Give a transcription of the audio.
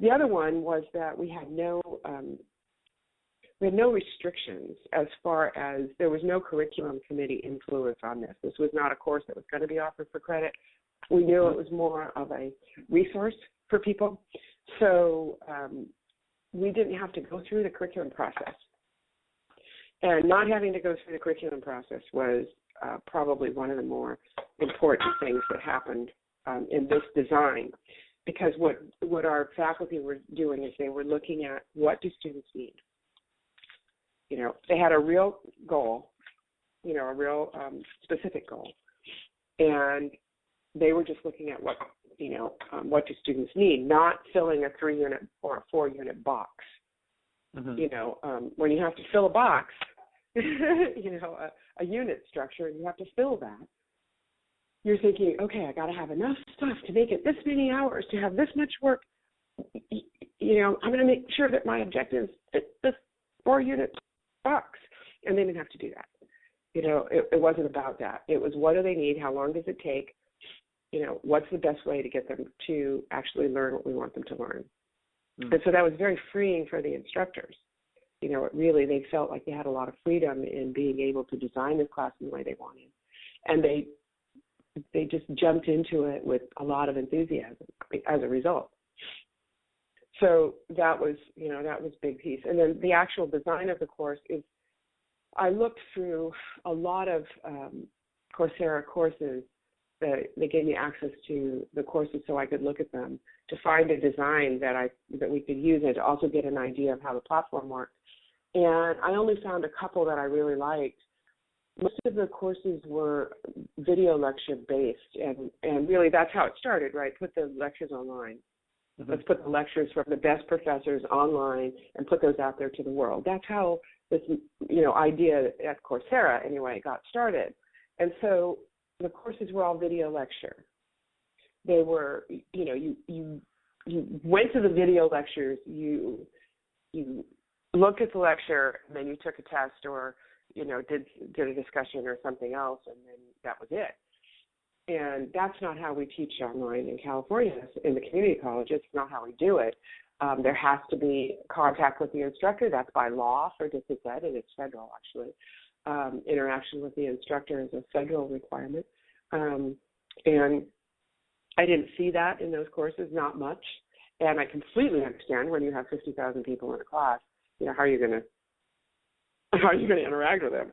the other one was that we had no um, we had no restrictions as far as there was no curriculum committee influence on this. This was not a course that was going to be offered for credit. We knew it was more of a resource for people. So um, we didn't have to go through the curriculum process. And not having to go through the curriculum process was uh, probably one of the more important things that happened um, in this design. Because what what our faculty were doing is they were looking at what do students need. You know, they had a real goal, you know, a real um, specific goal, and they were just looking at what you know um, what do students need, not filling a three unit or a four unit box. Mm-hmm. You know, um, when you have to fill a box, you know, a, a unit structure, and you have to fill that. You're thinking, okay, I got to have enough stuff to make it this many hours to have this much work. You know, I'm going to make sure that my objectives fit this four unit box, and they didn't have to do that. You know, it, it wasn't about that. It was what do they need? How long does it take? you know, what's the best way to get them to actually learn what we want them to learn. Mm. And so that was very freeing for the instructors. You know, it really they felt like they had a lot of freedom in being able to design this class in the way they wanted. And they they just jumped into it with a lot of enthusiasm as a result. So that was, you know, that was big piece. And then the actual design of the course is I looked through a lot of um, Coursera courses that they gave me access to the courses so I could look at them to find a design that I that we could use and to also get an idea of how the platform worked. And I only found a couple that I really liked. Most of the courses were video lecture based and and really that's how it started, right? Put the lectures online. Mm-hmm. Let's put the lectures from the best professors online and put those out there to the world. That's how this you know idea at Coursera anyway got started. And so the courses were all video lecture. They were, you know, you you you went to the video lectures, you you looked at the lecture, and then you took a test or you know did did a discussion or something else, and then that was it. And that's not how we teach online in California in the community college. It's not how we do it. Um, there has to be contact with the instructor. That's by law for distance ed, and it's federal actually um, interaction with the instructor is a federal requirement. Um, and I didn't see that in those courses, not much. And I completely understand when you have 50,000 people in a class, you know, how are you going to how are you going to interact with them?